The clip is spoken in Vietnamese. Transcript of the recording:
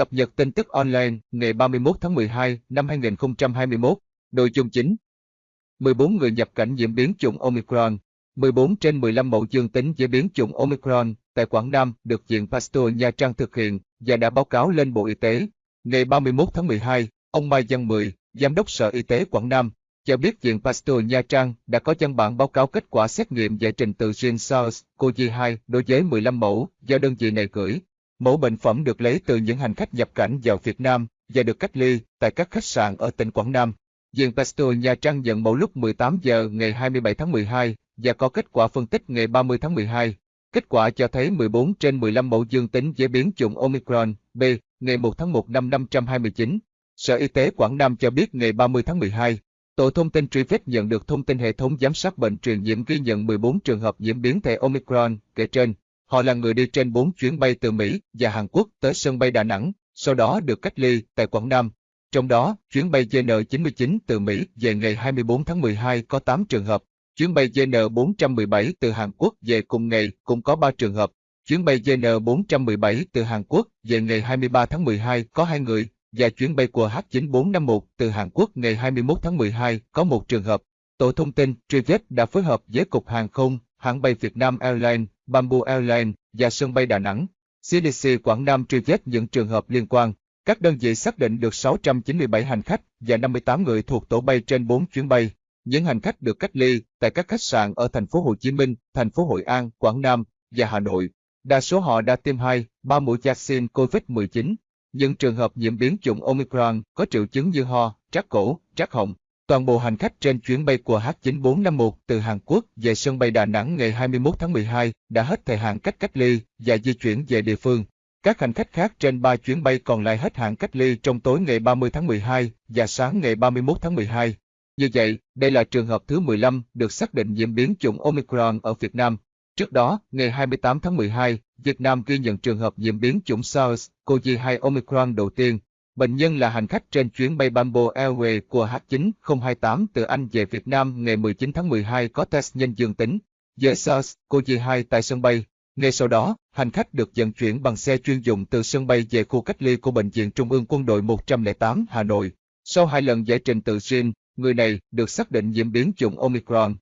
Cập nhật tin tức online ngày 31 tháng 12 năm 2021. Nội dung chính 14 người nhập cảnh nhiễm biến chủng Omicron. 14 trên 15 mẫu dương tính với biến chủng Omicron tại Quảng Nam được Viện Pasteur Nha Trang thực hiện và đã báo cáo lên Bộ Y tế. Ngày 31 tháng 12, ông Mai Văn Mười, Giám đốc Sở Y tế Quảng Nam, cho biết Viện Pasteur Nha Trang đã có văn bản báo cáo kết quả xét nghiệm giải trình tự gen SARS-CoV-2 đối với 15 mẫu do đơn vị này gửi. Mẫu bệnh phẩm được lấy từ những hành khách nhập cảnh vào Việt Nam và được cách ly tại các khách sạn ở tỉnh Quảng Nam. Viện Pasteur Nha Trang nhận mẫu lúc 18 giờ ngày 27 tháng 12 và có kết quả phân tích ngày 30 tháng 12. Kết quả cho thấy 14 trên 15 mẫu dương tính với biến chủng Omicron B ngày 1 tháng 1 năm 529. Sở Y tế Quảng Nam cho biết ngày 30 tháng 12, Tổ thông tin truy vết nhận được thông tin hệ thống giám sát bệnh truyền nhiễm ghi nhận 14 trường hợp nhiễm biến thể Omicron kể trên. Họ là người đi trên 4 chuyến bay từ Mỹ và Hàn Quốc tới sân bay Đà Nẵng, sau đó được cách ly tại Quảng Nam. Trong đó, chuyến bay JN99 từ Mỹ về ngày 24 tháng 12 có 8 trường hợp, chuyến bay JN417 từ Hàn Quốc về cùng ngày cũng có 3 trường hợp, chuyến bay JN417 từ Hàn Quốc về ngày 23 tháng 12 có 2 người, và chuyến bay của H9451 từ Hàn Quốc ngày 21 tháng 12 có một trường hợp. Tổ thông tin Trivet đã phối hợp với Cục Hàng không, hãng bay Việt Nam Airlines, Bamboo Airlines và sân bay Đà Nẵng. CDC Quảng Nam truy vết những trường hợp liên quan. Các đơn vị xác định được 697 hành khách và 58 người thuộc tổ bay trên 4 chuyến bay. Những hành khách được cách ly tại các khách sạn ở thành phố Hồ Chí Minh, thành phố Hội An, Quảng Nam và Hà Nội. Đa số họ đã tiêm 2, 3 mũi vaccine COVID-19. Những trường hợp nhiễm biến chủng Omicron có triệu chứng như ho, trát cổ, trát họng. Toàn bộ hành khách trên chuyến bay của H9451 từ Hàn Quốc về sân bay Đà Nẵng ngày 21 tháng 12 đã hết thời hạn cách cách ly và di chuyển về địa phương. Các hành khách khác trên 3 chuyến bay còn lại hết hạn cách ly trong tối ngày 30 tháng 12 và sáng ngày 31 tháng 12. Như vậy, đây là trường hợp thứ 15 được xác định nhiễm biến chủng Omicron ở Việt Nam. Trước đó, ngày 28 tháng 12, Việt Nam ghi nhận trường hợp nhiễm biến chủng SARS-CoV-2 Omicron đầu tiên. Bệnh nhân là hành khách trên chuyến bay Bamboo Airways của H9028 từ Anh về Việt Nam ngày 19 tháng 12 có test nhanh dương tính với SARS-CoV-2 tại sân bay. Ngay sau đó, hành khách được vận chuyển bằng xe chuyên dụng từ sân bay về khu cách ly của Bệnh viện Trung ương Quân đội 108 Hà Nội. Sau hai lần giải trình tự gen, người này được xác định nhiễm biến chủng Omicron.